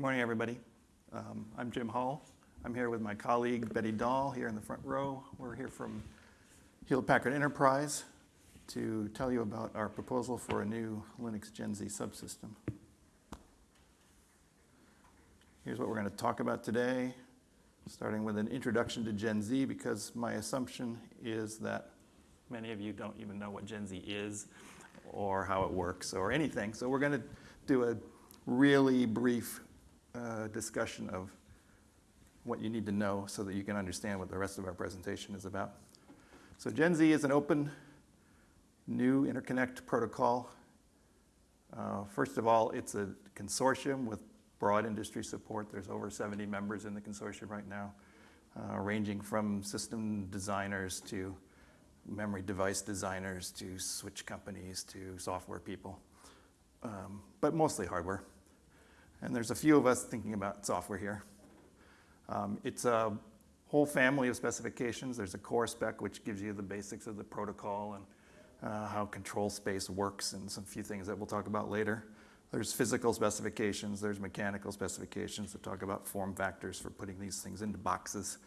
Good morning, everybody. Um, I'm Jim Hull. I'm here with my colleague Betty Dall here in the front row. We're here from Hewlett Packard Enterprise to tell you about our proposal for a new Linux Gen Z subsystem. Here's what we're going to talk about today, starting with an introduction to Gen Z, because my assumption is that many of you don't even know what Gen Z is or how it works or anything. So we're going to do a really brief uh, discussion of what you need to know so that you can understand what the rest of our presentation is about. So Gen Z is an open new interconnect protocol. Uh, first of all, it's a consortium with broad industry support. There's over 70 members in the consortium right now, uh, ranging from system designers to memory device designers to switch companies to software people, um, but mostly hardware. And there's a few of us thinking about software here. Um, it's a whole family of specifications. There's a core spec, which gives you the basics of the protocol and uh, how control space works and some few things that we'll talk about later. There's physical specifications, there's mechanical specifications that talk about form factors for putting these things into boxes,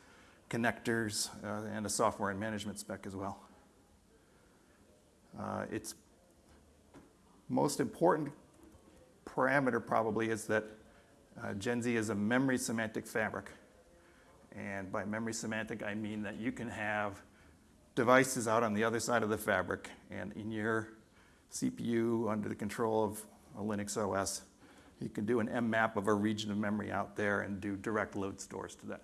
connectors, uh, and a software and management spec as well. Uh, its most important parameter probably is that uh, Gen Z is a memory semantic fabric. And by memory semantic, I mean that you can have devices out on the other side of the fabric and in your CPU under the control of a Linux OS, you can do an mmap of a region of memory out there and do direct load stores to that.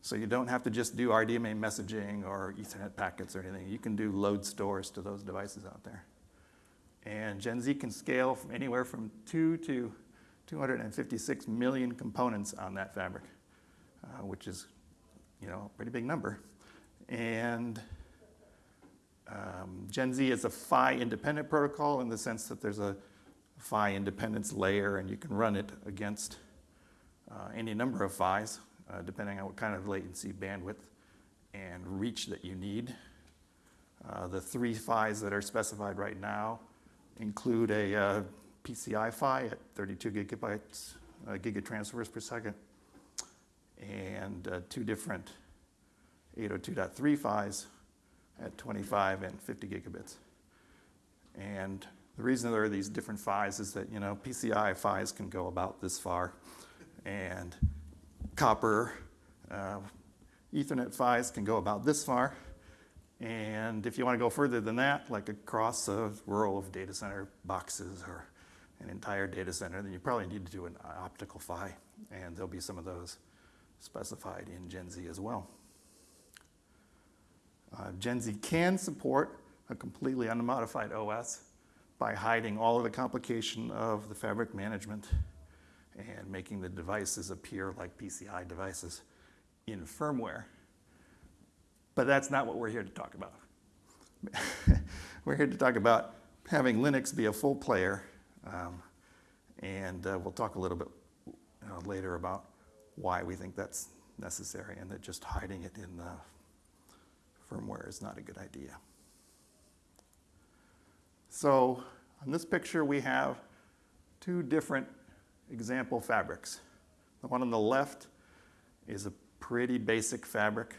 So you don't have to just do RDMA messaging or Ethernet packets or anything. You can do load stores to those devices out there. And Gen Z can scale from anywhere from 2 to 256 million components on that fabric, uh, which is, you know, a pretty big number. And um, Gen Z is a PHY independent protocol in the sense that there's a PHY independence layer and you can run it against uh, any number of PHYs, uh, depending on what kind of latency, bandwidth, and reach that you need. Uh, the three PHYs that are specified right now include a uh, PCI PHY at 32 gigabytes, uh, gigatransfers per second, and uh, two different 802.3 PHYs at 25 and 50 gigabits. And the reason there are these different PHYs is that, you know, PCI PHYs can go about this far, and copper uh, Ethernet PHYs can go about this far, and if you want to go further than that, like across a row of data center boxes or an entire data center, then you probably need to do an optical PHY, and there'll be some of those specified in Gen Z as well. Uh, Gen Z can support a completely unmodified OS by hiding all of the complication of the fabric management and making the devices appear like PCI devices in firmware. But that's not what we're here to talk about. we're here to talk about having Linux be a full player. Um, and uh, we'll talk a little bit uh, later about why we think that's necessary and that just hiding it in the firmware is not a good idea. So on this picture, we have two different example fabrics. The one on the left is a pretty basic fabric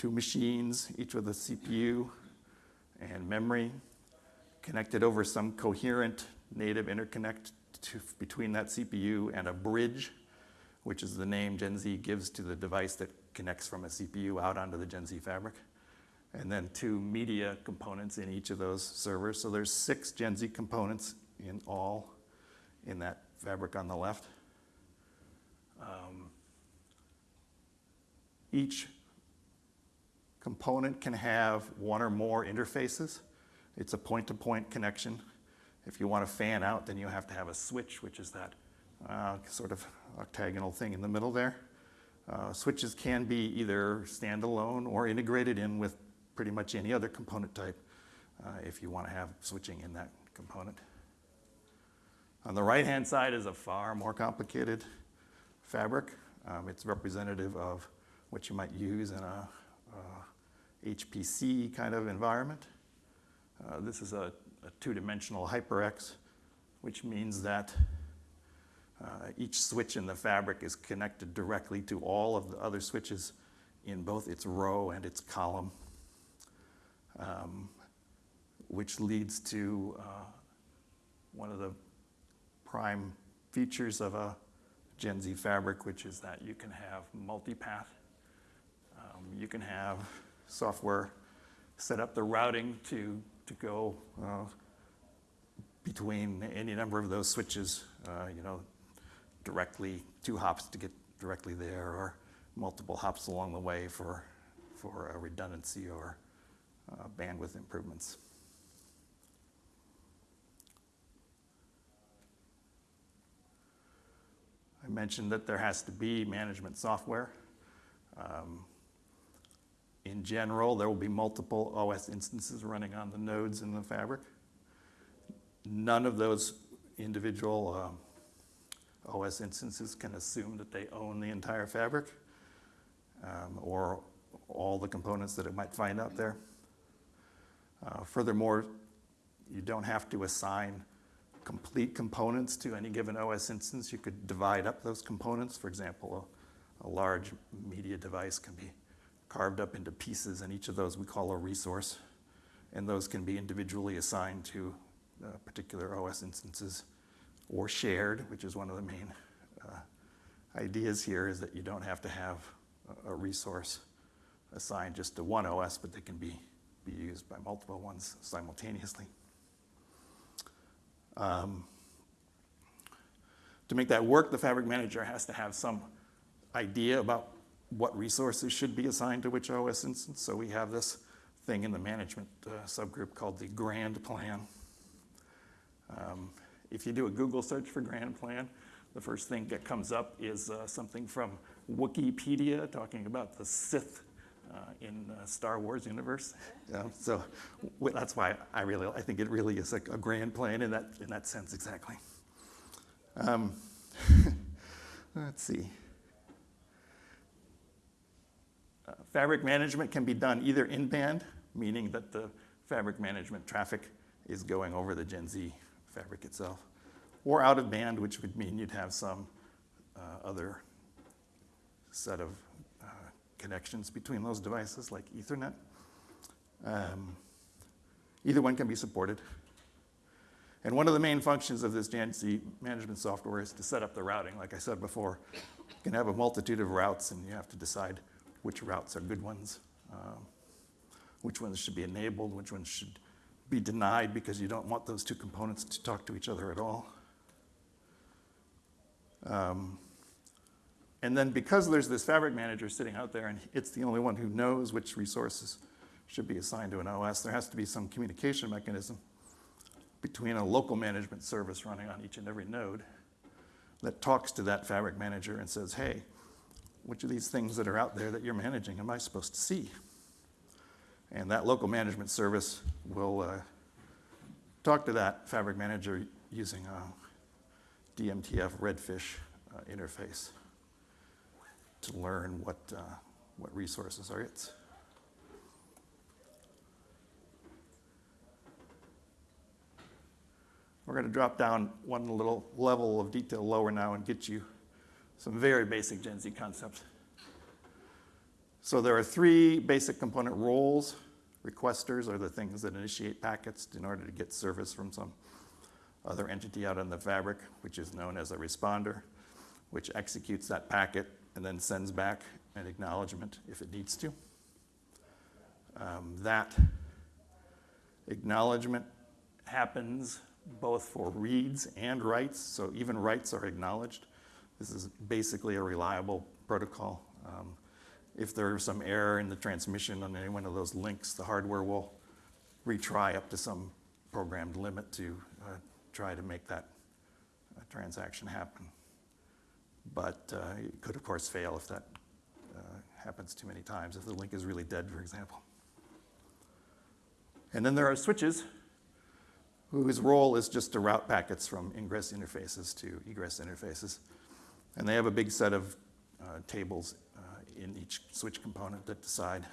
two machines, each with a CPU and memory, connected over some coherent native interconnect to, between that CPU and a bridge, which is the name Gen Z gives to the device that connects from a CPU out onto the Gen Z fabric. And then two media components in each of those servers. So there's six Gen Z components in all in that fabric on the left. Um, each component can have one or more interfaces. It's a point-to-point -point connection. If you want to fan out, then you have to have a switch, which is that uh, sort of octagonal thing in the middle there. Uh, switches can be either standalone or integrated in with pretty much any other component type uh, if you want to have switching in that component. On the right-hand side is a far more complicated fabric. Um, it's representative of what you might use in a, a HPC kind of environment. Uh, this is a, a two-dimensional HyperX, which means that Uh, each switch in the fabric is connected directly to all of the other switches in both its row and its column, um, which leads to uh, one of the prime features of a Gen Z fabric, which is that you can have multipath. Um, you can have software set up the routing to, to go uh, between any number of those switches, uh, you know, directly two hops to get directly there, or multiple hops along the way for, for redundancy or uh, bandwidth improvements. I mentioned that there has to be management software. Um, in general, there will be multiple OS instances running on the nodes in the fabric. None of those individual um, OS instances can assume that they own the entire fabric um, or all the components that it might find out there. Uh, furthermore, you don't have to assign complete components to any given OS instance. You could divide up those components. For example, a, a large media device can be carved up into pieces, and each of those we call a resource. And those can be individually assigned to uh, particular OS instances or shared, which is one of the main uh, ideas here, is that you don't have to have a, resource assigned just to one OS, but they can be, be used by multiple ones simultaneously. Um, to make that work, the Fabric Manager has to have some idea about what resources should be assigned to which OS instance. So we have this thing in the management uh, subgroup called the Grand Plan. Um, if you do a Google search for Grand Plan, the first thing that comes up is uh, something from Wikipedia talking about the Sith uh, in uh, Star Wars universe. So that's why I really, I think it really is a, a grand plan in that, in that sense exactly. Um, let's see. Fabric management can be done either in band, meaning that the fabric management traffic is going over the Gen Z fabric itself, or out of band, which would mean you'd have some uh, other set of uh, connections between those devices, like Ethernet. Um, either one can be supported. And one of the main functions of this Gen Z management software is to set up the routing. Like I said before, you can have a multitude of routes, and you have to decide which routes are good ones, um, which ones should be enabled, which ones should be denied because you don't want those two components to talk to each other at all. Um, and then because there's this fabric manager sitting out there and it's the only one who knows which resources should be assigned to an OS, there has to be some communication mechanism between a local management service running on each and every node that talks to that fabric manager and says, hey, which of these things that are out there that you're managing am I supposed to see? And that local management service will uh, talk to that fabric manager using a DMTF Redfish uh, interface to learn what, uh, what resources are its. We're going to drop down one little level of detail lower now and get you some very basic Gen Z concepts. So there are three basic component roles. Requesters are the things that initiate packets in order to get service from some other entity out in the fabric, which is known as a responder, which executes that packet and then sends back an acknowledgement if it needs to. Um, that acknowledgement happens both for reads and writes, so even writes are acknowledged. This is basically a reliable protocol. Um, if there's some error in the transmission on any one of those links, the hardware will retry up to some programmed limit to uh, try to make that uh, transaction happen. But uh, it could, of course, fail if that uh, happens too many times, if the link is really dead, for example. And then there are switches whose role is just to route packets from ingress interfaces to egress interfaces. And they have a big set of uh, tables uh, in each switch component that decide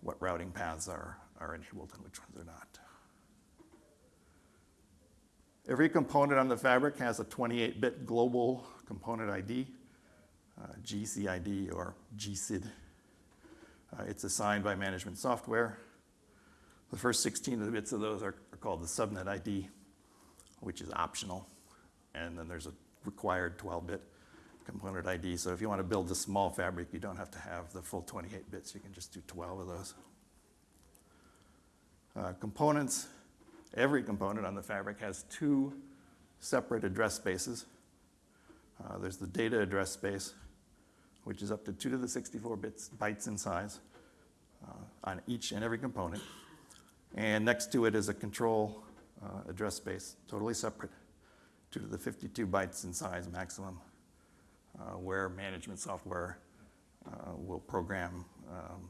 what routing paths are, are enabled and which ones are not. Every component on the fabric has a 28-bit global component ID, uh, GCID or GCID. Uh, it's assigned by management software. The first 16 of the bits of those are, are called the subnet ID, which is optional. And then there's a required 12-bit component ID. So if you want to build a small fabric, you don't have to have the full 28 bits. You can just do 12 of those. Uh, components, every component on the fabric has two separate address spaces. Uh, there's the data address space, which is up to 2 to the 64 bits, bytes in size uh, on each and every component. And next to it is a control uh, address space, totally separate, 2 to the 52 bytes in size maximum, where management software uh, will program um,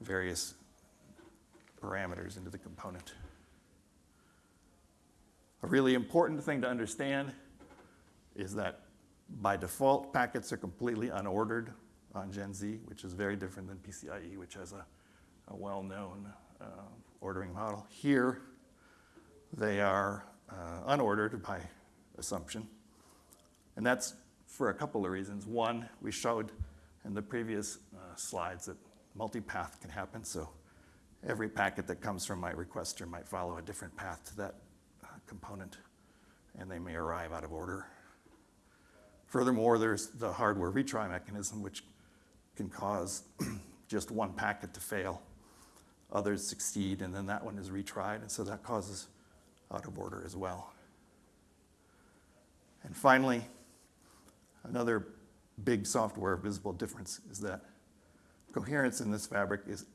various parameters into the component. A really important thing to understand is that by default, packets are completely unordered on Gen Z, which is very different than PCIe, which has a, a well-known uh, ordering model. Here, they are uh, unordered by assumption. And that's for a couple of reasons. One, we showed in the previous uh, slides that multipath can happen. So every packet that comes from my requester might follow a different path to that uh, component, and they may arrive out of order. Furthermore, there's the hardware retry mechanism, which can cause just one packet to fail. Others succeed, and then that one is retried, and so that causes out of order as well. And finally, another big software visible difference is that coherence in this fabric is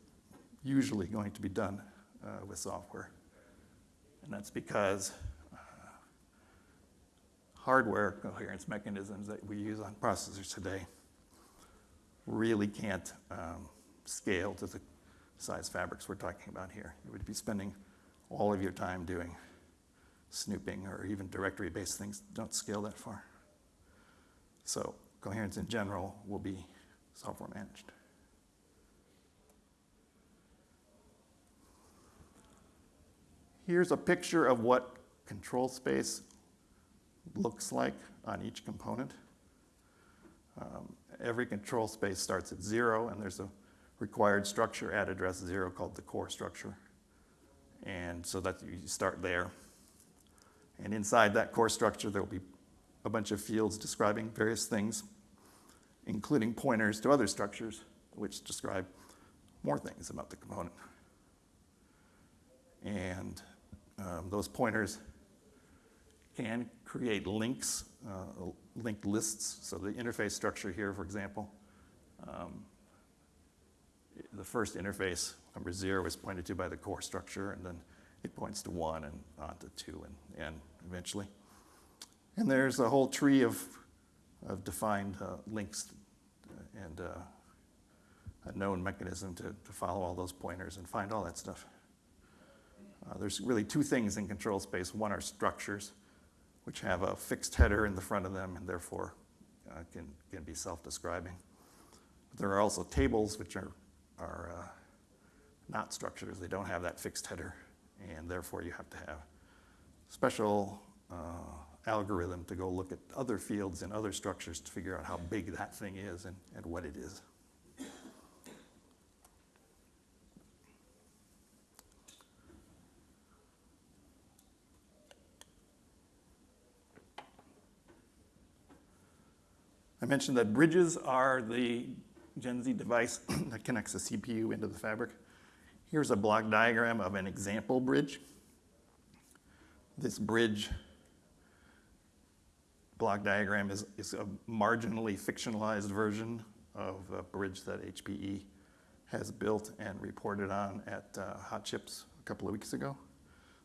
usually going to be done uh, with software. And that's because uh, hardware coherence mechanisms that we use on processors today really can't um, scale to the size fabrics we're talking about here. You would be spending all of your time doing snooping or even directory-based things don't scale that far. So coherence in general will be software managed. Here's a picture of what control space looks like on each component. Um, every control space starts at zero, and there's a required structure at address zero called the core structure. And so that you start there. And inside that core structure, there will be a bunch of fields describing various things, including pointers to other structures, which describe more things about the component. And um, those pointers can create links, uh, linked lists. So the interface structure here, for example, um, the first interface, number zero, is pointed to by the core structure, and then it points to one and on to two and, and eventually. And there's a whole tree of, of defined uh, links and uh, a known mechanism to, to follow all those pointers and find all that stuff. Uh, there's really two things in control space. One are structures, which have a fixed header in the front of them and therefore uh, can, can be self-describing. There are also tables, which are, are uh, not structures. They don't have that fixed header, and therefore you have to have special uh, algorithm to go look at other fields and other structures to figure out how big that thing is and, and what it is. I mentioned that bridges are the Gen Z device that connects the CPU into the fabric. Here's a block diagram of an example bridge. This bridge block diagram is, is a marginally fictionalized version of a bridge that HPE has built and reported on at uh, Hot Chips a couple of weeks ago.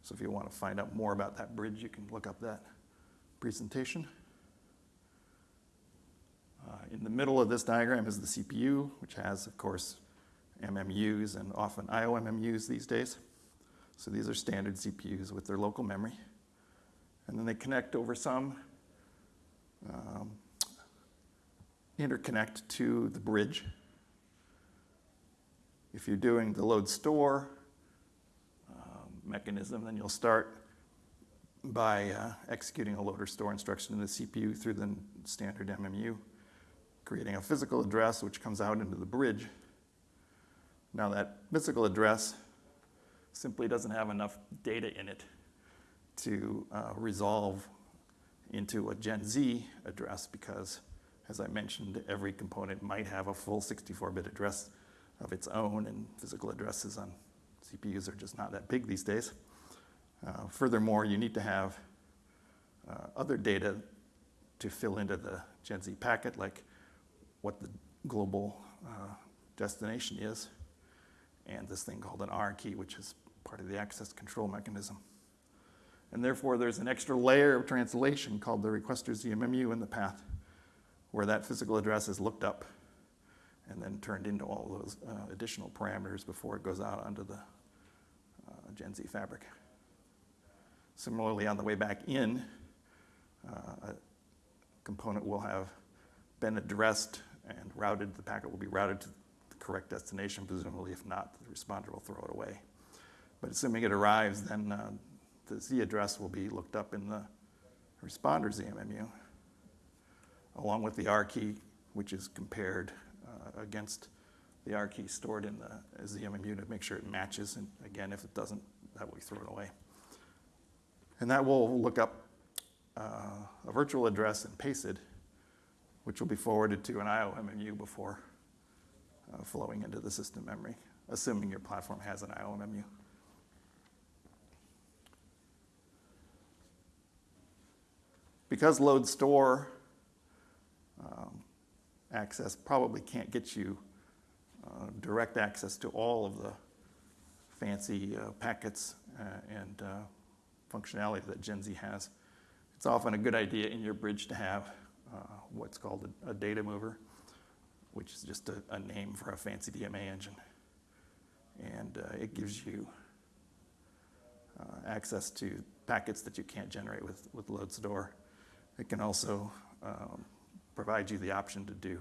So if you want to find out more about that bridge, you can look up that presentation. Uh, in the middle of this diagram is the CPU, which has, of course, MMUs and often IOMMUs these days. So these are standard CPUs with their local memory. And then they connect over some um, interconnect to the bridge. If you're doing the load store um, mechanism, then you'll start by uh, executing a load or store instruction in the CPU through the standard MMU, creating a physical address which comes out into the bridge. Now that physical address simply doesn't have enough data in it to uh, resolve into a Gen Z address because, as I mentioned, every component might have a full 64-bit address of its own, and physical addresses on CPUs are just not that big these days. Uh, furthermore, you need to have uh, other data to fill into the Gen Z packet, like what the global uh, destination is, and this thing called an R key, which is part of the access control mechanism. And therefore, there's an extra layer of translation called the requester's ZMMU in the path, where that physical address is looked up and then turned into all those uh, additional parameters before it goes out onto the uh, Gen Z fabric. Similarly, on the way back in, uh, a component will have been addressed and routed. The packet will be routed to the correct destination, presumably. If not, the responder will throw it away. But assuming it arrives, then uh, the Z address will be looked up in the responder ZMMU, along with the R key, which is compared uh, against the R key stored in the ZMMU to make sure it matches. And again, if it doesn't, that will be thrown away. And that will look up uh, a virtual address in PASID, which will be forwarded to an IOMMU before uh, flowing into the system memory, assuming your platform has an IOMMU. Because load store um, access probably can't get you uh, direct access to all of the fancy uh, packets uh, and uh, functionality that Gen Z has, it's often a good idea in your bridge to have uh, what's called a, a, data mover, which is just a, a, name for a fancy DMA engine. And uh, it gives you access to packets that you can't generate with, with load store it can also um, provide you the option to do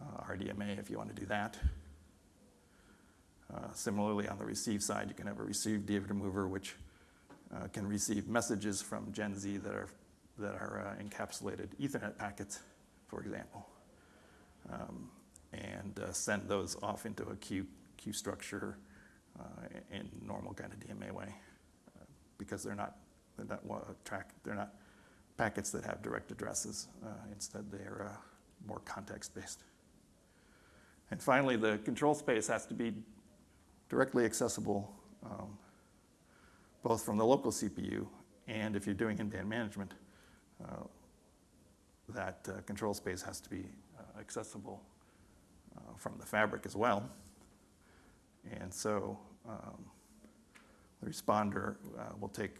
uh, RDMA if you want to do that. Uh, similarly, on the receive side, you can have a receive data mover, which uh, can receive messages from Gen Z that are, that are uh, encapsulated Ethernet packets, for example, um, and uh, send those off into a queue, queue structure uh, in normal kind of DMA way, because they're not, they're not track, they're not packets that have direct addresses. Uh, instead, they are uh, more context-based. And finally, the control space has to be directly accessible um, both from the local CPU and if you're doing in-band management, uh, that uh, control space has to be uh, accessible uh, from the fabric as well. And so um, the responder will take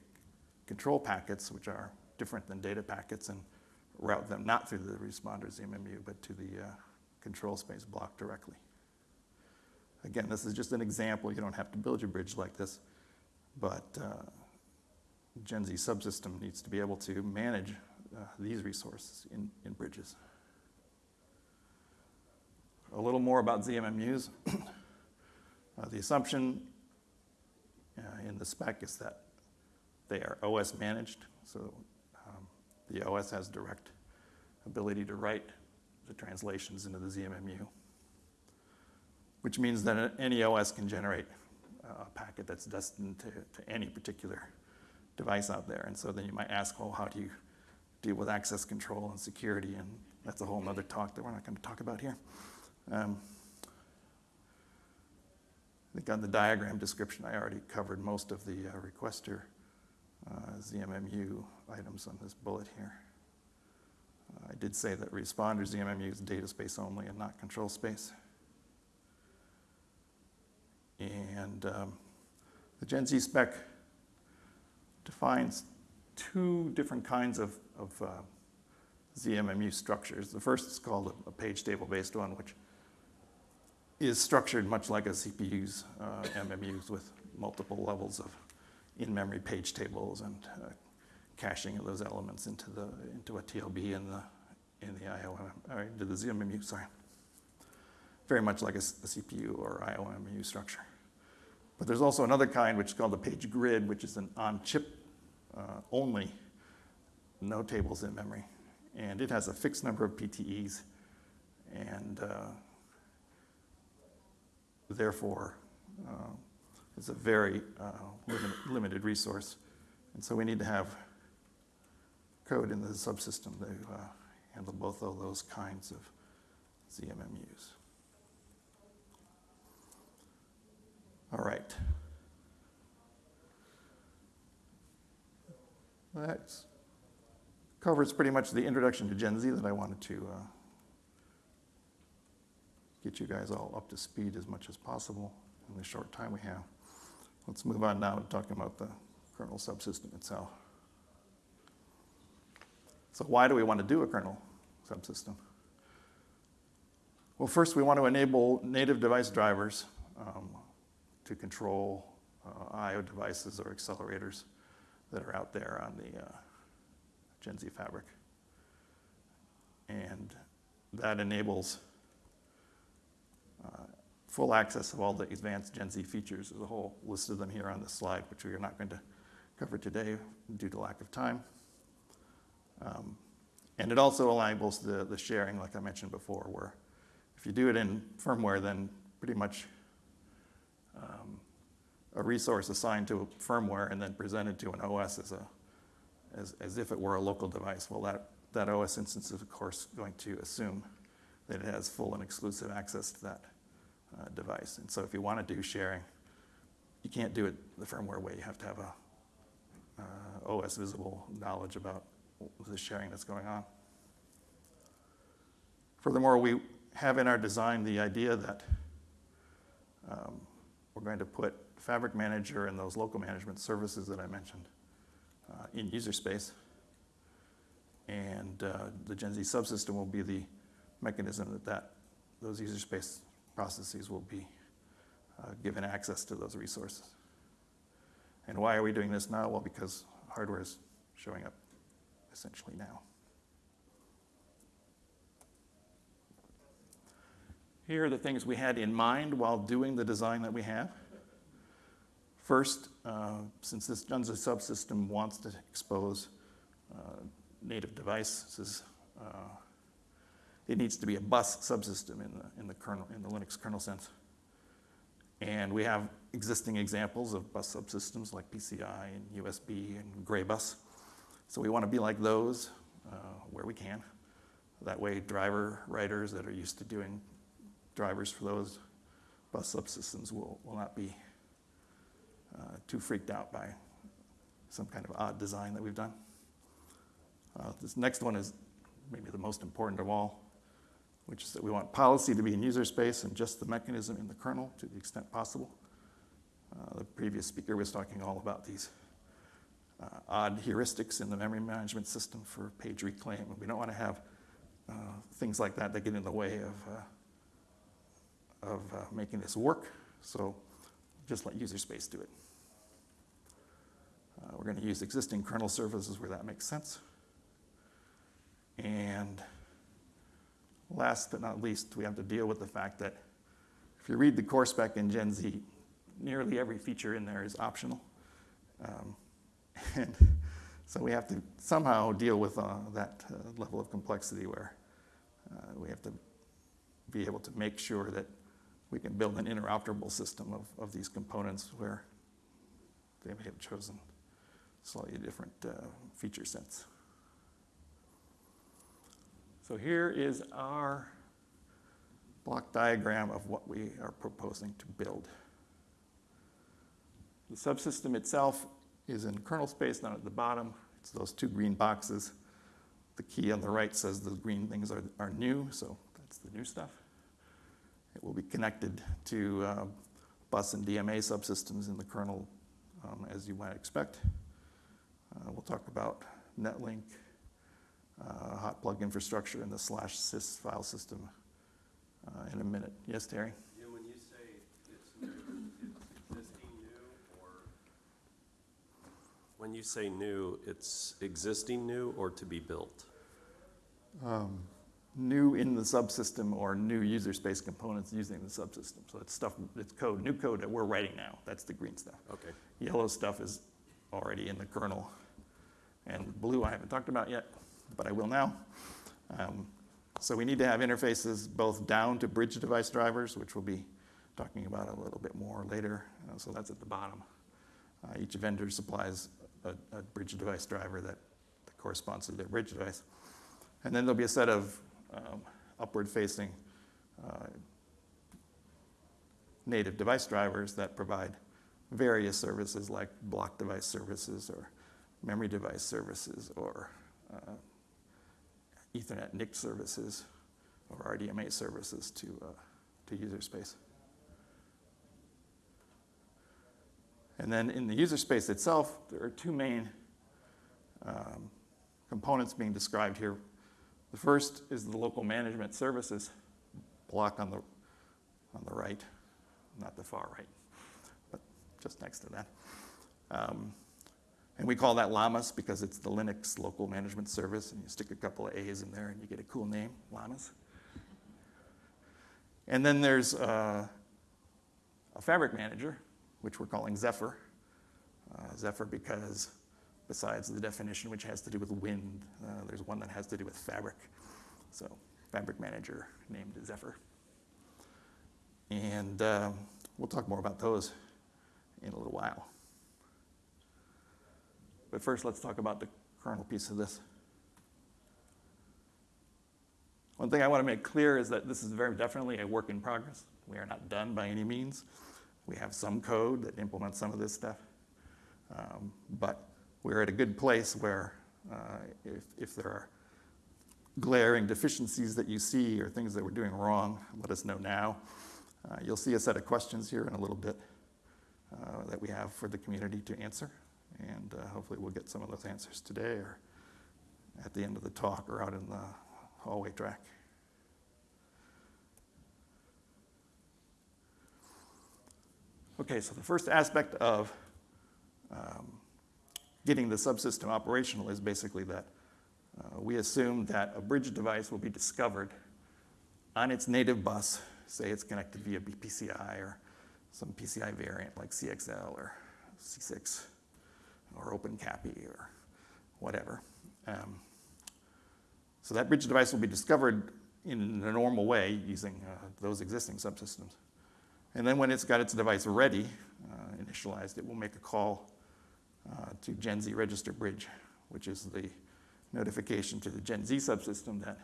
control packets, which are different than data packets and route them not through the responder's ZMMU, but to the uh, control space block directly. Again, this is just an example. You don't have to build your bridge like this, but uh, Gen Z subsystem needs to be able to manage uh, these resources in, in bridges. A little more about ZMMUs. Uh, the assumption uh, in the spec is that they are OS managed, so the OS has direct ability to write the translations into the ZMMU, which means that any OS can generate a packet that's destined to, to any particular device out there. And so then you might ask, well, how do you deal with access control and security? And that's a whole other talk that we're not going to talk about here. Um, I think on the diagram description, I already covered most of the uh, requester uh, ZMMU items on this bullet here. Uh, I did say that responder ZMMU is data space only and not control space. And um, the Gen Z spec defines two different kinds of, of uh, ZMMU structures. The first is called a, page table based one, which is structured much like a CPU's uh, MMUs with multiple levels of in-memory page tables and uh, caching of those elements into the into a TLB in the in the IOM or into the ZMMU. Sorry, very much like a, a CPU or IOMMU structure. But there's also another kind which is called the page grid, which is an on-chip uh, only, no tables in memory. And it has a fixed number of PTEs, and uh, therefore, uh, it's a very uh, limited, limited resource. And so we need to have code in the subsystem to uh, handle both of those kinds of ZMMUs. All right. That covers pretty much the introduction to Gen Z that I wanted to uh, get you guys all up to speed as much as possible in the short time we have. Let's move on now to talking about the kernel subsystem itself. So why do we want to do a kernel subsystem? Well, first we want to enable native device drivers um, to control uh, I.O. devices or accelerators that are out there on the uh, Gen Z fabric. And that enables full access of all the advanced Gen Z features. There's a whole list of them here on this slide, which we are not going to cover today due to lack of time. Um, and it also enables the, the sharing, like I mentioned before, where if you do it in firmware, then pretty much um, a resource assigned to a firmware and then presented to an OS as, a, as, as if it were a local device. Well, that, that OS instance is, of course, going to assume that it has full and exclusive access to that uh, device. And so if you want to do sharing, you can't do it the firmware way. You have to have a uh, OS visible knowledge about the sharing that's going on. Furthermore, we have in our design the idea that um, we're going to put Fabric Manager and those local management services that I mentioned uh, in user space. And uh, the Gen Z subsystem will be the mechanism that, that those user space processes will be uh, given access to those resources. And why are we doing this now? Well, because hardware is showing up essentially now. Here are the things we had in mind while doing the design that we have. First, uh, since this Z subsystem wants to expose uh, native devices, uh, it needs to be a bus subsystem in the, in the kernel, in the Linux kernel sense. And we have existing examples of bus subsystems like PCI and USB and Greybus. So we want to be like those uh, where we can. That way driver writers that are used to doing drivers for those bus subsystems will, will not be uh, too freaked out by some kind of odd design that we've done. Uh, this next one is maybe the most important of all, which is that we want policy to be in user space and just the mechanism in the kernel to the extent possible. Uh, the previous speaker was talking all about these uh, odd heuristics in the memory management system for page reclaim. We don't want to have uh, things like that that get in the way of uh, of uh, making this work. So just let user space do it. Uh, we're going to use existing kernel services where that makes sense. And last but not least, we have to deal with the fact that if you read the core spec in Gen Z, nearly every feature in there is optional. Um, and so we have to somehow deal with uh, that uh, level of complexity where uh, we have to be able to make sure that we can build an interoperable system of, of these components where they may have chosen slightly different uh, feature sets. So here is our block diagram of what we are proposing to build. The subsystem itself is in kernel space down at the bottom. It's those two green boxes. The key on the right says the green things are, are new, so that's the new stuff. It will be connected to uh, bus and DMA subsystems in the kernel, um, as you might expect. Uh, we'll talk about Netlink, uh, hot plug infrastructure, and the slash sys file system uh, in a minute. Yes, Terry? Yeah, when you say it's new, it's existing new, or? When you say new, it's existing new or to be built? Um, new in the subsystem or new user space components using the subsystem. So it's stuff, it's code, new code that we're writing now. That's the green stuff. Okay. Yellow stuff is already in the kernel. And blue I haven't talked about yet, but I will now. Um, So we need to have interfaces both down to bridge device drivers, which we'll be talking about a little bit more later. Uh, So that's at the bottom. Uh, Each vendor supplies a, a bridge device driver that that corresponds to their bridge device. And then there'll be a set of um, upward-facing uh, native device drivers that provide various services like block device services or memory device services or uh, Ethernet NIC services or RDMA services to, uh, to user space. And then in the user space itself, there are two main um, components being described here. The first is the local management services block on the, on the right, not the far right, but just next to that. Um, and we call that Llamas because it's the Linux local management service, and you stick a couple of A's in there and you get a cool name, Llamas. And then there's uh, a fabric manager, which we're calling Zephyr. Uh, Zephyr because besides the definition which has to do with wind, uh, there's one that has to do with fabric. So fabric manager named Zephyr. And um, we'll talk more about those in a little while. But first, let's talk about the kernel piece of this. One thing I want to make clear is that this is very definitely a work in progress. We are not done by any means. We have some code that implements some of this stuff. Um, but we're at a good place where uh, if, if there are glaring deficiencies that you see or things that we're doing wrong, let us know now. Uh, you'll see a set of questions here in a little bit uh, that we have for the community to answer. And uh, hopefully we'll get some of those answers today or at the end of the talk or out in the hallway track. Okay, so the first aspect of um, getting the subsystem operational is basically that uh, we assume that a bridge device will be discovered on its native bus, say it's connected via BPCI or some PCI variant like CXL or CCIX or OpenCAPI or whatever. Um, so that bridge device will be discovered in a normal way using uh, those existing subsystems. And then when it's got its device ready, uh, initialized, it will make a call uh, to Gen Z register bridge, which is the notification to the Gen Z subsystem that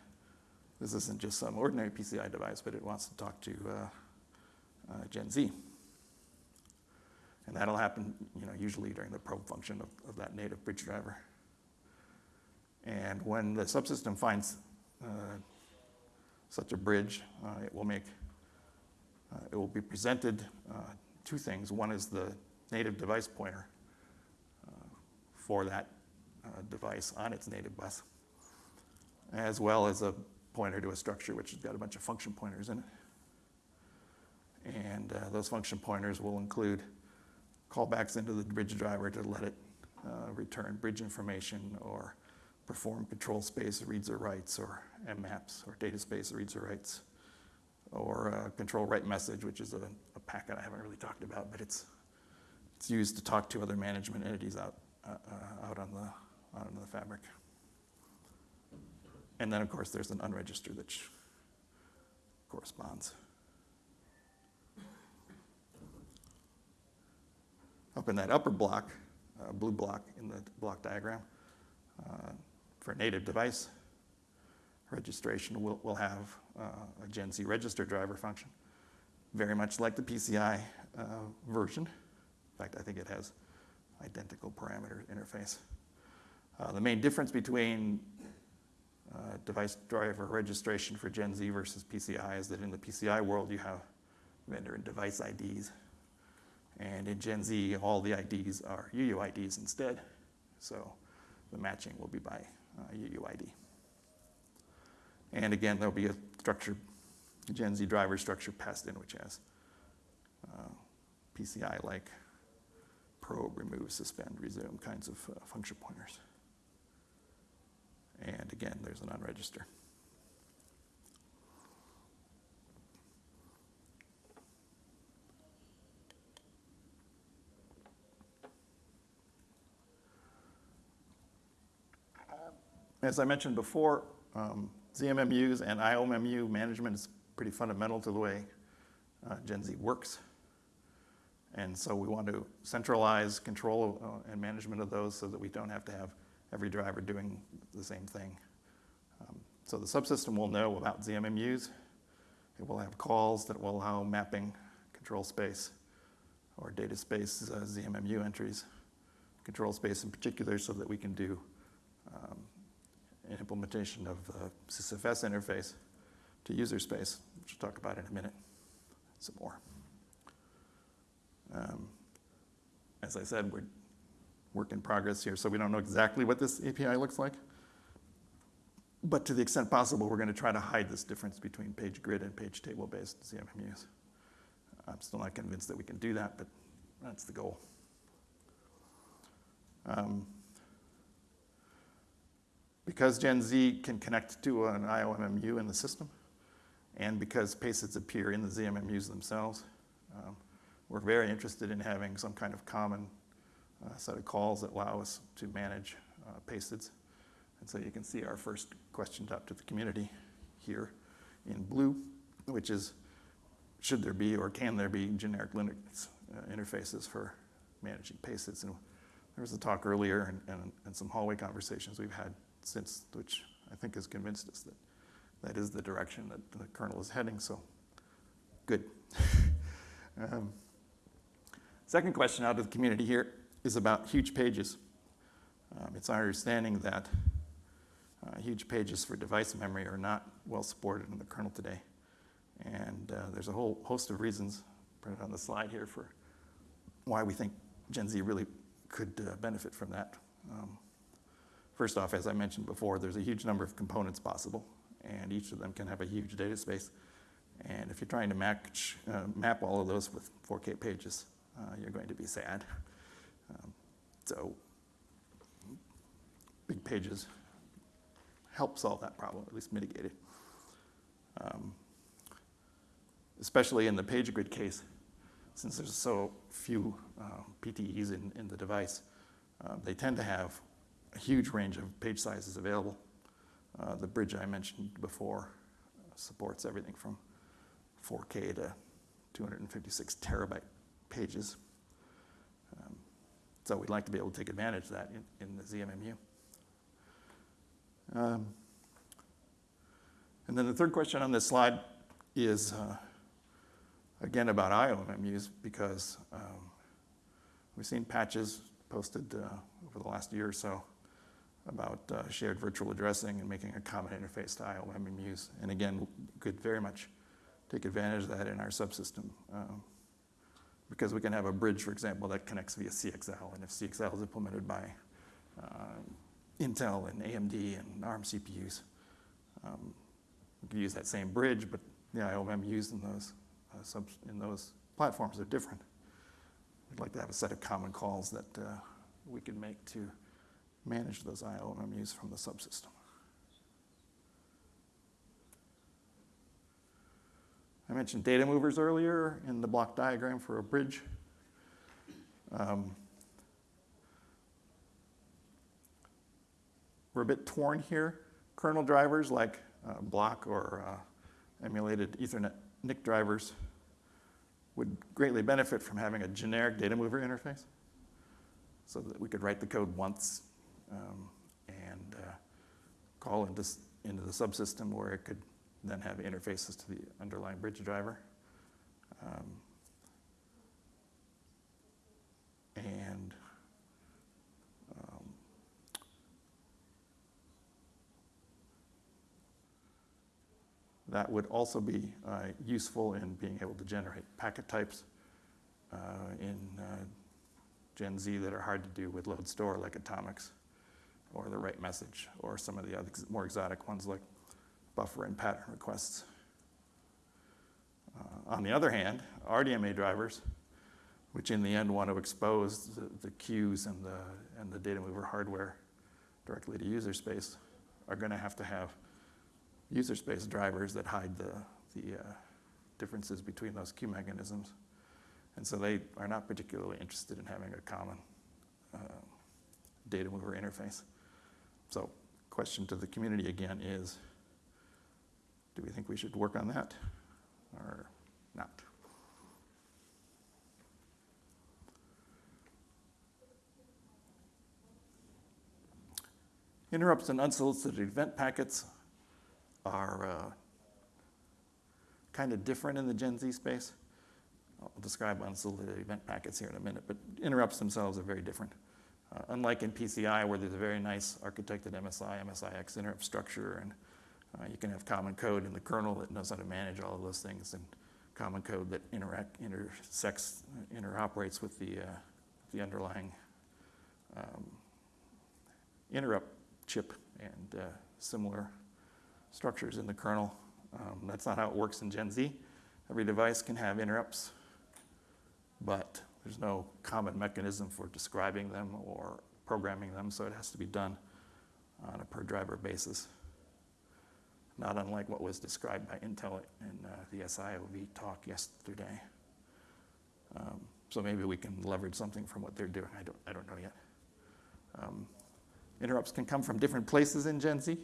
this isn't just some ordinary PCI device, but it wants to talk to uh, uh, Gen Z. And that'll happen, you know, usually during the probe function of, of that native bridge driver. And when the subsystem finds uh, such a bridge, uh, it will make, uh, it will be presented uh, two things. One is the native device pointer uh, for that uh, device on its native bus, as well as a pointer to a structure which has got a bunch of function pointers in it. And those function pointers will include callbacks into the bridge driver to let it uh, return bridge information or perform control space reads or writes or MMAPs or data space reads or writes or uh, control write message, which is a, a, packet I haven't really talked about, but it's, it's used to talk to other management entities out, uh, uh out, on the, on the fabric. And then, of course, there's an unregistered that corresponds. Up in that upper block, uh, blue block in the block diagram, uh, for native device registration, we'll, we'll have uh, a Gen Z register driver function, very much like the PCI uh, version. In fact, I think it has identical parameter interface. Uh, the main difference between uh, device driver registration for Gen Z versus PCI is that in the PCI world you have vendor and device IDs. And in Gen Z, all the IDs are UUIDs instead. So the matching will be by uh, UUID. And again, there'll be a structure, Gen Z driver structure passed in, which has uh, PCI like probe, remove, suspend, resume kinds of uh, function pointers. And again, there's an unregister. As I mentioned before, um, ZMMUs and IOMMU management is pretty fundamental to the way uh, Gen Z works. And so we want to centralize control uh, and management of those so that we don't have to have every driver doing the same thing. Um, so the subsystem will know about ZMMUs. It will have calls that will allow mapping control space or data space uh, ZMMU entries, control space in particular so that we can do um, implementation of the SysFS interface to user space, which we'll talk about in a minute some more. Um, as I said, we're work in progress here, so we don't know exactly what this API looks like. But to the extent possible, we're going to try to hide this difference between page grid and page table based ZMMUs. I'm still not convinced that we can do that, but that's the goal. Um, because Gen Z can connect to an IOMMU in the system, and because PASIDs appear in the ZMMUs themselves, um, we're very interested in having some kind of common uh, set of calls that allow us to manage uh. And so you can see our first question up to the community here in blue, which is, should there be or can there be generic Linux uh, interfaces for managing PASIDs? And there was a talk earlier and, and, and some hallway conversations we've had since, which I think has convinced us that that is the direction that the kernel is heading, so good. um, second question out of the community here is about huge pages. Um, it's our understanding that uh, huge pages for device memory are not well supported in the kernel today. And uh, there's a whole host of reasons printed on the slide here for why we think Gen Z really could uh, benefit from that. Um, first off, as I mentioned before, there's a huge number of components possible, and each of them can have a huge data space. And if you're trying to match, uh, map all of those with 4K pages, uh, you're going to be sad. Um, so big pages help solve that problem, at least mitigate it. Um, especially in the page grid case, since there's so few uh, PTEs in, in the device, uh, they tend to have a huge range of page sizes available. Uh, the bridge I mentioned before supports everything from 4K to 256 terabyte pages. Um, so we'd like to be able to take advantage of that in, in the ZMMU. Um, and then the third question on this slide is, uh, again, about IOMMUs, because um, we've seen patches posted uh, over the last year or so about uh, shared virtual addressing and making a common interface to IOMMUs. And again, could very much take advantage of that in our subsystem. Um, because we can have a bridge, for example, that connects via CXL. And if CXL is implemented by um, Intel and AMD and ARM CPUs, um, we can use that same bridge, but the IOMMUs in those, uh, in those platforms are different. We'd like to have a set of common calls that uh, we could make to manage those IOMMUs from the subsystem. I mentioned data movers earlier in the block diagram for a bridge. Um, we're a bit torn here. Kernel drivers like uh, block or uh, emulated Ethernet NIC drivers would greatly benefit from having a generic data mover interface so that we could write the code once um, and uh, call into, into the subsystem where it could then have interfaces to the underlying bridge driver. Um, and um, that would also be uh, useful in being able to generate packet types uh, in uh, Gen Z that are hard to do with load store like atomics or the write message or some of the other more exotic ones like buffer and pattern requests. Uh, on the other hand, RDMA drivers, which in the end want to expose the, the queues and the, and the data mover hardware directly to user space, are going to have to have user space drivers that hide the, the uh, differences between those queue mechanisms. And so they are not particularly interested in having a common uh, data mover interface. So question to the community again is, do we think we should work on that or not? Interrupts and unsolicited event packets are uh, kind of different in the Gen Z space. I'll describe unsolicited event packets here in a minute, but interrupts themselves are very different. Uh, unlike in PCI, where there's a very nice architected MSI, MSIX interrupt structure, and uh, you can have common code in the kernel that knows how to manage all of those things, and common code that interact, intersects, interoperates with the, uh, the underlying um, interrupt chip and uh, similar structures in the kernel. Um, that's not how it works in Gen Z. Every device can have interrupts, but there's no common mechanism for describing them or programming them, so it has to be done on a per driver basis. Not unlike what was described by Intel in uh, the SIOV talk yesterday. Um, so maybe we can leverage something from what they're doing. I don't, I don't know yet. Um, interrupts can come from different places in Gen Z.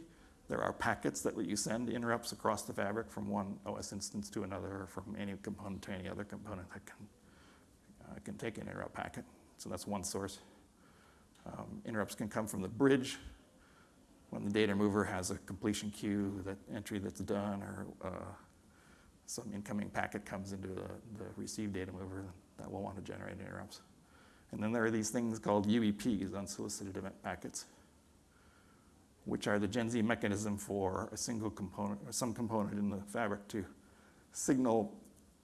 There are packets that let you send interrupts across the fabric from one OS instance to another, or from any component to any other component that can, uh, can take an interrupt packet. So that's one source. Um, interrupts can come from the bridge when the data mover has a completion queue, that entry that's done, or uh, some incoming packet comes into the, the received data mover that will want to generate interrupts. And then there are these things called UEPs, unsolicited event packets which are the Gen Z mechanism for a single component or some component in the fabric to signal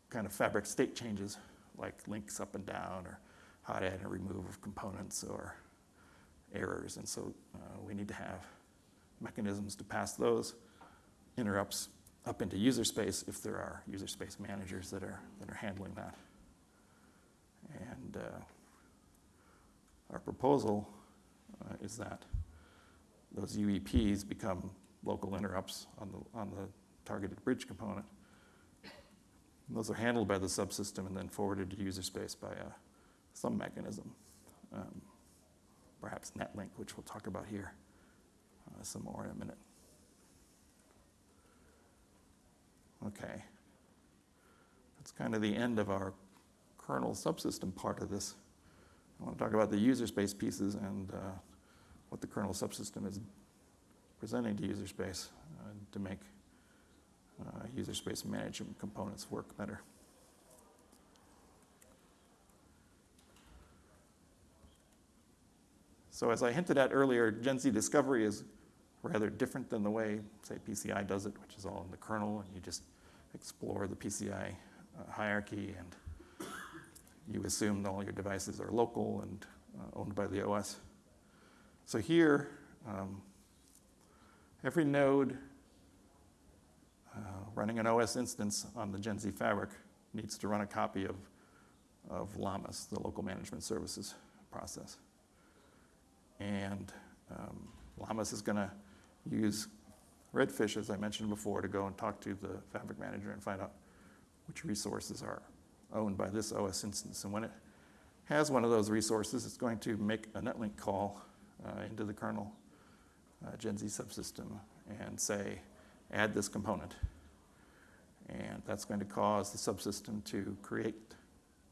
kind of fabric state changes like links up and down or hot add and remove of components or errors. And so uh, we need to have mechanisms to pass those interrupts up into user space if there are user space managers that are, that are handling that. And uh, our proposal uh, is that those UEPs become local interrupts on the, on the targeted bridge component. Those are handled by the subsystem and then forwarded to user space by uh, some mechanism, um, perhaps NetLink, which we'll talk about here uh, some more in a minute. Okay. That's kind of the end of our kernel subsystem part of this. I want to talk about the user space pieces and uh, what the kernel subsystem is presenting to user space uh, to make uh, user space management components work better. So as I hinted at earlier, Gen Z discovery is rather different than the way, say, PCI does it, which is all in the kernel, and you just explore the PCI uh, hierarchy, and you assume all your devices are local and uh, owned by the OS. So here, um, every node running an OS instance on the Gen Z fabric needs to run a copy of, of LLaMAS, the local management services process. And um, LLaMAS is going to use Redfish, as I mentioned before, to go and talk to the fabric manager and find out which resources are owned by this OS instance. And when it has one of those resources, it's going to make a netlink call uh, into the kernel uh, Gen Z subsystem and say, add this component. And that's going to cause the subsystem to create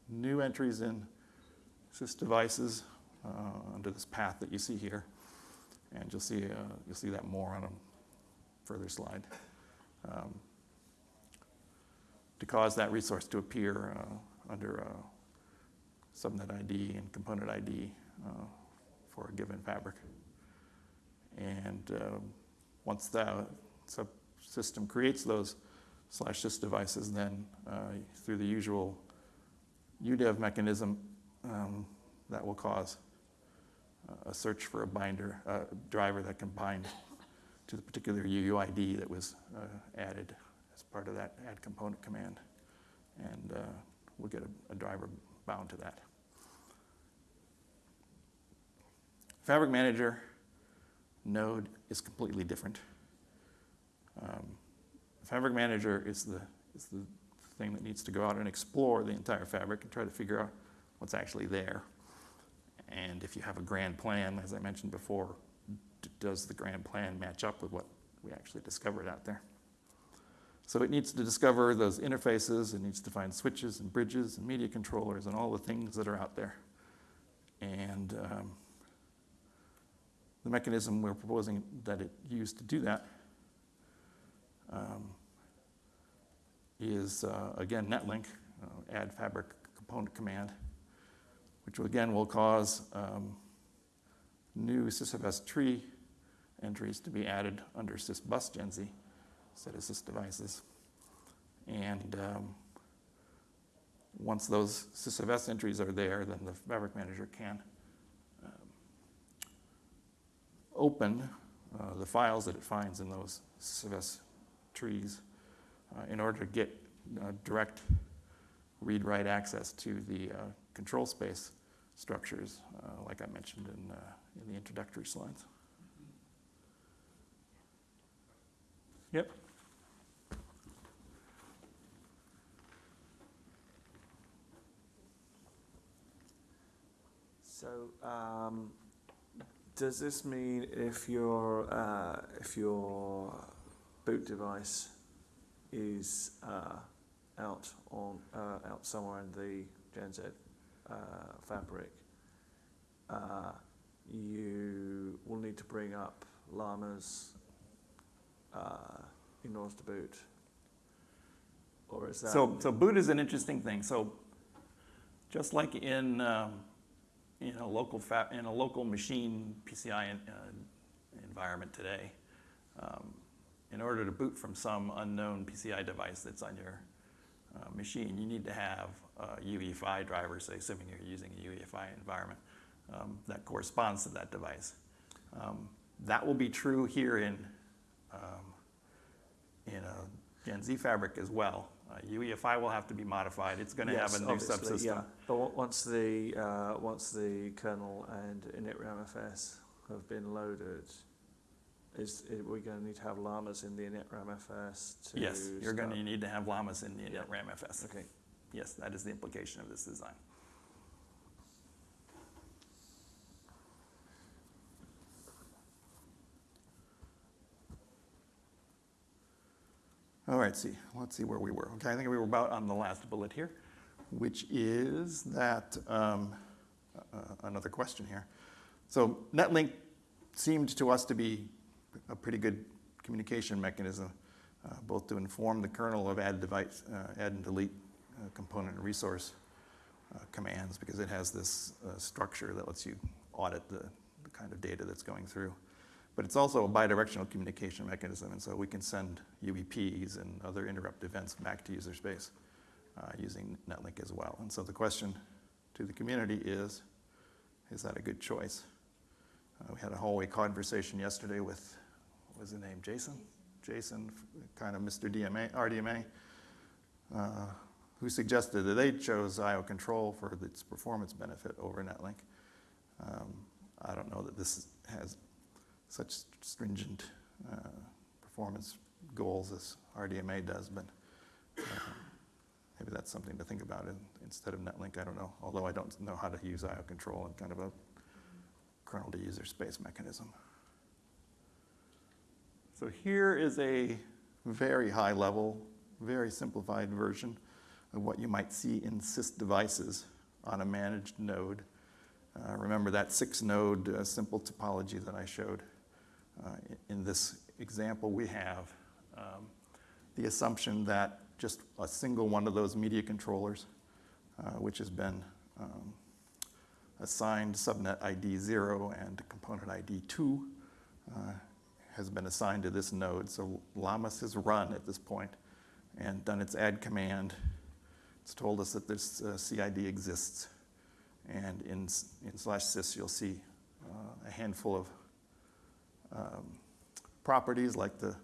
new entries in sys devices uh, under this path that you see here. And you'll see, uh, you'll see that more on a further slide. Um, to cause that resource to appear uh, under uh, subnet ID and component ID for a given fabric. And uh, once the subsystem creates those slash sys devices, then uh, through the usual UDEV mechanism, um, that will cause a search for a binder, a driver that can bind to the particular UUID that was uh, added as part of that add component command. And uh, we'll get a, a driver bound to that. Fabric Manager node is completely different. Um, fabric Manager is the, is the thing that needs to go out and explore the entire fabric and try to figure out what's actually there. And if you have a grand plan, as I mentioned before, does the grand plan match up with what we actually discovered out there? So it needs to discover those interfaces, it needs to find switches and bridges and media controllers and all the things that are out there. And um, the mechanism we're proposing that it use to do that um, is, uh, again, netlink, uh, add fabric component command, which again will cause um, new sysfs tree entries to be added under sysbus Gen Z instead of sys devices. And um, once those sysfs entries are there, then the fabric manager can um, open uh, the files that it finds in those sysfs trees in order to get uh, direct read-write access to the uh, control space structures, uh, like I mentioned in, uh, in the introductory slides. Yep. So, um, does this mean if your uh, if your boot device is uh, out on uh, out somewhere in the Gen Z uh, fabric, uh, you will need to bring up llamas uh, in order to boot, or is that So, so boot is an interesting thing. So, just like in um, in a local in a local machine PCI in, environment today, um, in order to boot from some unknown PCI device that's on your uh, machine, you need to have a UEFI driver, say, assuming you're using a UEFI environment um, that corresponds to that device. Um, that will be true here in um, in a Gen Z fabric as well. Uh, UEFI will have to be modified. It's going to Yes, have a new subsystem. Yeah. But once the uh, once the kernel and initramfs have been loaded, is, is we going to need to have llamas in the initramfs to Yes, you're going to need to have llamas in the Yeah. RAMFS. Okay. Yes, that is the implication of this design. All right, see, let's see where we were. Okay, I think we were about on the last bullet here, which is that, um, uh, another question here. So NetLink seemed to us to be a pretty good communication mechanism, uh, both to inform the kernel of add device, uh, add and delete uh, component and resource uh, commands, because it has this uh, structure that lets you audit the, the kind of data that's going through. But it's also a bidirectional communication mechanism, and so we can send UEPs and other interrupt events back to user space uh, using NetLink as well. And so the question to the community is, is that a good choice? We had a hallway conversation yesterday with, was his name, Jason? Jason, kind of Mr. DMA, RDMA, uh, who suggested that they chose IO control for its performance benefit over NetLink. Um, I don't know that this has such stringent uh, performance goals as RDMA does, but uh, maybe that's something to think about in, instead of NetLink. I don't know, although I don't know how to use IO control in kind of a kernel to user space mechanism. So here is a very high level, very simplified version of what you might see in sys devices on a managed node. Uh, remember that six node uh, simple topology that I showed. Uh, in, this example, we have um, the assumption that just a single one of those media controllers, uh, which has been um, assigned subnet ID 0 and component ID 2, uh, has been assigned to this node. So Llamas has run at this point and done its add command. It's told us that this uh, CID exists. And in, in slash sys, you'll see uh, a handful of um, properties like the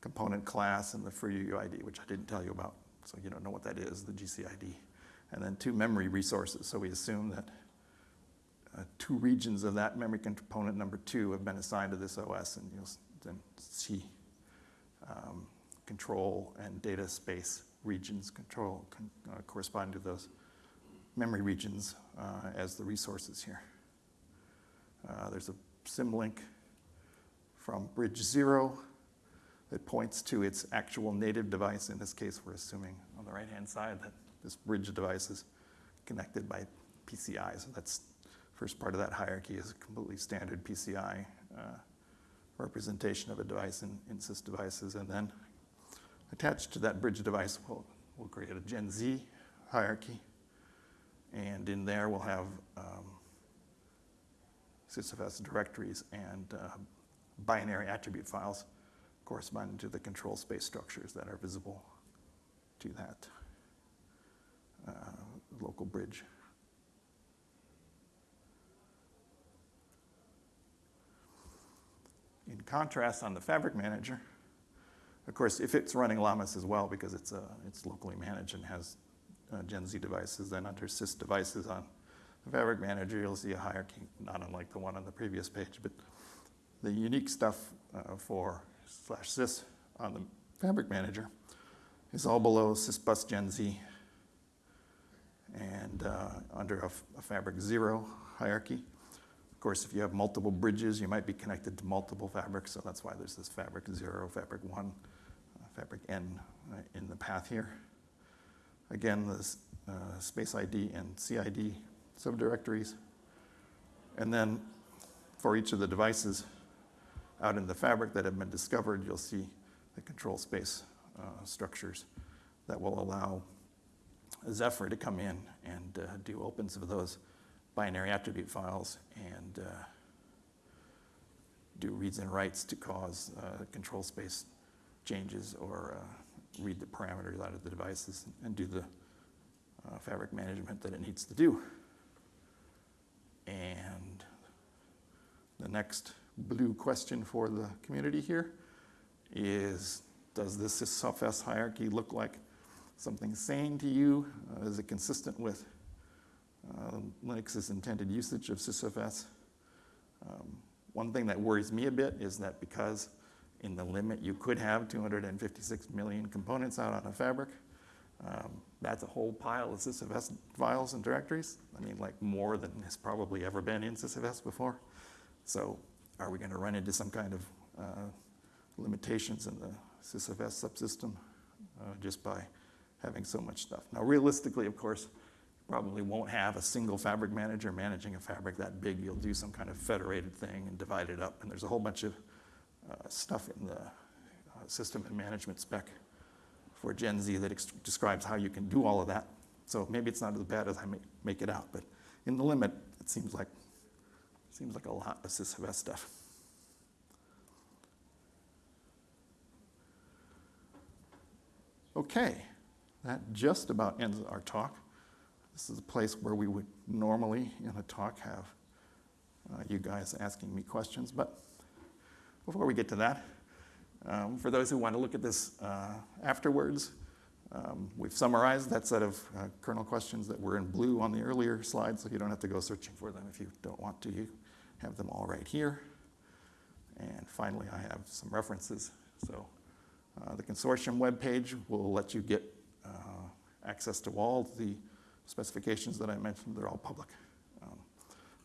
component class and the free UID, which I didn't tell you about. So you don't know what that is, the GCID. And then two memory resources. So we assume that uh, two regions of that memory component number two have been assigned to this OS, and you'll then see um, control and data space regions control con- uh, corresponding to those memory regions uh, as the resources here. Uh, there's a symlink from bridge zero that points to its actual native device. In this case, we're assuming on the right-hand side that this bridge device is connected by PCI. So that's first part of that hierarchy is a completely standard PCI uh, representation of a device in, in sys devices. And then attached to that bridge device, we'll, we'll create a Gen Z hierarchy. And in there, we'll have um, sysfs directories and uh, binary attribute files corresponding to the control space structures that are visible to that uh, local bridge. In contrast, on the Fabric Manager, of course, if it's running Llamas as well, because it's, uh, it's locally managed and has uh, Gen Z devices, then under sys devices on the Fabric Manager, you'll see a hierarchy, not unlike the one on the previous page, but the unique stuff uh, for slash sys on the Fabric Manager is all below sysbus Gen Z and uh, under a Fabric Zero hierarchy. Of course, if you have multiple bridges, you might be connected to multiple fabrics, so that's why there's this Fabric Zero, Fabric One, uh, Fabric N uh, in the path here. Again, the uh, space ID and CID subdirectories. And then for each of the devices out in the fabric that have been discovered, you'll see the control space uh, structures that will allow Zephyr to come in and uh, do opens of those binary attribute files and uh, do reads and writes to cause uh, control space changes or uh, read the parameters out of the devices and do the uh, fabric management that it needs to do. And the next blue question for the community here is, does this SysFS hierarchy look like something sane to you? Uh, is it consistent with uh, Linux's intended usage of SysFS? Um, one thing that worries me a bit is that because in the limit you could have 256 million components out on a fabric, um, that's a whole pile of SysFS files and directories. I mean, like more than has probably ever been in SysFS before. So are we going to run into some kind of uh, limitations in the SysFS subsystem uh, just by having so much stuff? Now, realistically, of course, probably won't have a single fabric manager managing a fabric that big. You'll do some kind of federated thing and divide it up. And there's a whole bunch of uh, stuff in the uh, system and management spec for Gen Z that describes how you can do all of that. So maybe it's not as bad as I make, make it out, but in the limit, it seems like seems like a lot of SysFS stuff. Okay, that just about ends our talk. This is a place where we would normally, in a talk, have uh, you guys asking me questions. But before we get to that, um, for those who want to look at this uh, afterwards, um, we've summarized that set of uh, kernel questions that were in blue on the earlier slide, so you don't have to go searching for them if you don't want to. You have them all right here. And finally, I have some references. So uh, the consortium webpage will let you get uh, access to all the specifications that I mentioned. They're all public. Um,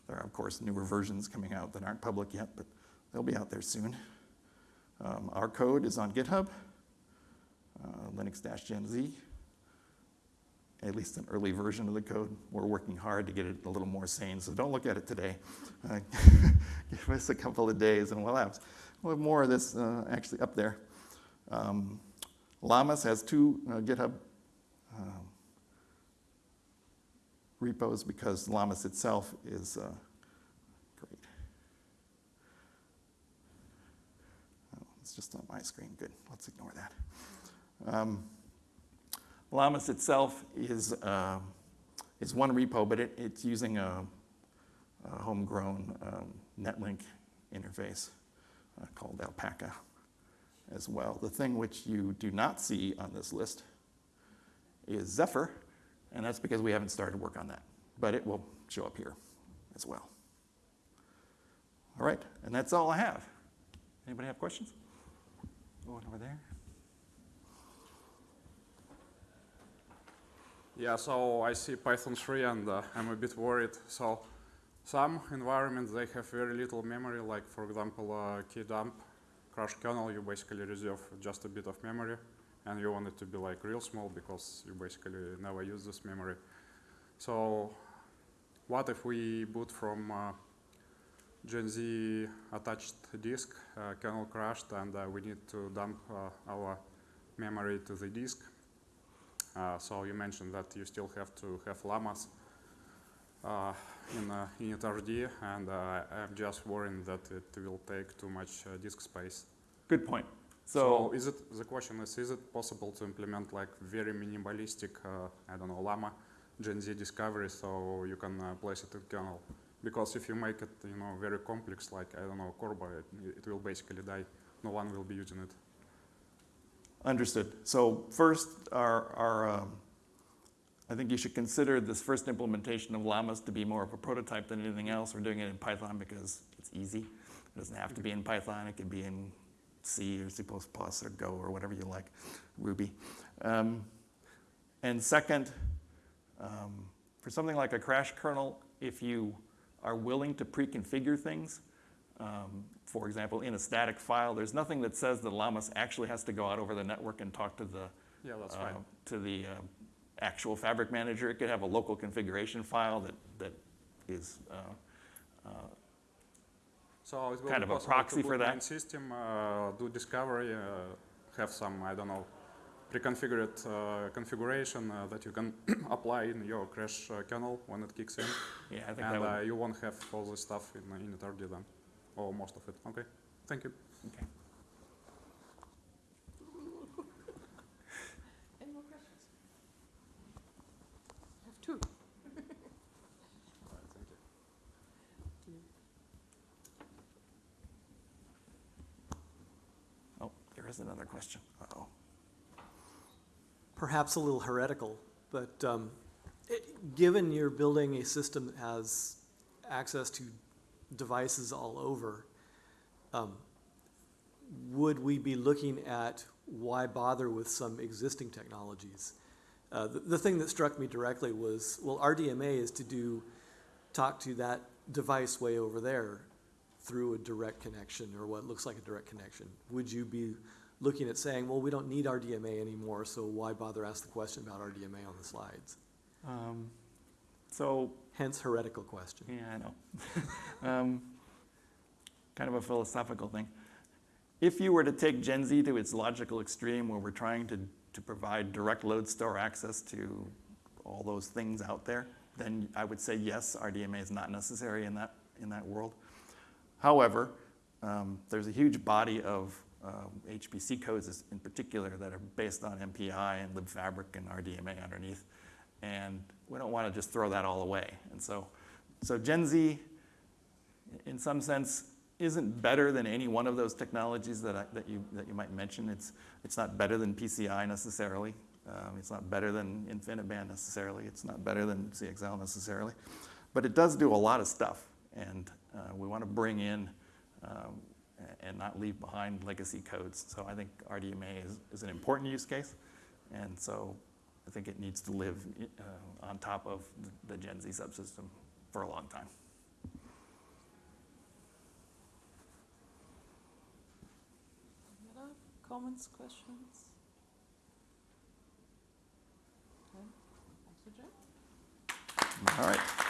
there are, of course, newer versions coming out that aren't public yet, but they'll be out there soon. Um, our code is on GitHub, uh, Linux-Gen Z, at least an early version of the code. We're working hard to get it a little more sane, so don't look at it today. Uh, give us a couple of days and we'll have, we'll have more of this uh, actually up there. Um, Llamas has two uh, GitHub um, repos because Llamas itself is uh, great. Oh, it's just on my screen. Good. Let's ignore that. Um, Llamas itself is, uh, is one repo, but it, it's using a, a homegrown um, Netlink interface uh, called Alpaca as well. The thing which you do not see on this list is Zephyr, and that's because we haven't started work on that, but it will show up here as well. All right, and that's all I have. Anybody have questions? Going over there. Yeah, so I see Python 3 and uh, I'm a bit worried. So some environments, they have very little memory, like for example, uh, kdump crash kernel, you basically reserve just a bit of memory, and you want it to be like real small because you basically never use this memory. So, what if we boot from uh, Gen Z attached disk, uh, kernel crashed, and uh, we need to dump uh, our memory to the disk? Uh, so you mentioned that you still have to have llamas uh, in uh, initRD, and I'm just worried that it will take too much disk space. Good point. So So, is it the question is is it possible to implement like very minimalistic uh, I don't know llama Gen Z discovery so you can uh, place it in kernel? Because if you make it you know very complex like I don't know CORBA, it, it will basically die. No one will be using it. understood. So first, our, our, um, I think you should consider this first implementation of Llamas to be more of a prototype than anything else. We're doing it in Python because it's easy. It doesn't have to be in Python. It could be in C or C++ or Go or whatever you like, Ruby. Um, and second, um, for something like a crash kernel, if you are willing to pre-configure things, um, for example, in a static file, there's nothing that says that Llamas actually has to go out over the network and talk to the Yeah, that's uh, fine. to the uh, actual fabric manager. It could have a local configuration file that that is uh, uh, So it will kind be of a proxy for that? system, uh, do discovery, uh, have some I don't know pre-configured uh, configuration uh, that you can apply in your crash uh, kernel when it kicks in. yeah. I think that and would, uh, you won't have all this stuff in uh, initRD then, or most of it. Okay, thank you. okay. Any more questions? I have two. Oh, another question. Uh-oh. perhaps a little heretical, but um, it, given you're building a system that has access to devices all over, um, would we be looking at why bother with some existing technologies? Uh, the, the thing that struck me directly was, well, RDMA is to do, talk to that device way over there through a direct connection or what looks like a direct connection. Would you be looking at saying, well, we don't need RDMA anymore, so why bother ask the question about RDMA on the slides? Um, so Hence heretical question. Yeah, I know. um, kind of a philosophical thing. If you were to take Gen Z to its logical extreme, where we're trying to, to provide direct load store access to all those things out there, then I would say yes, RDMA is not necessary in that, in that world. However, um, there's a huge body of HPC codes in particular that are based on MPI and libfabric and RDMA underneath. And we don't want to just throw that all away. And so, so Gen Z, in some sense, isn't better than any one of those technologies that, I, that, you, that you might mention. It's, it's not better than PCI necessarily. Um, it's not better than InfiniBand necessarily. It's not better than CXL necessarily. But it does do a lot of stuff. And uh, we want to bring in um, and not leave behind legacy codes. So I think RDMA is, is an important use case. And so I think it needs to live uh, on top of the Gen Z subsystem for a long time. Comments, questions? Okay. Thank you, Jeff. All right.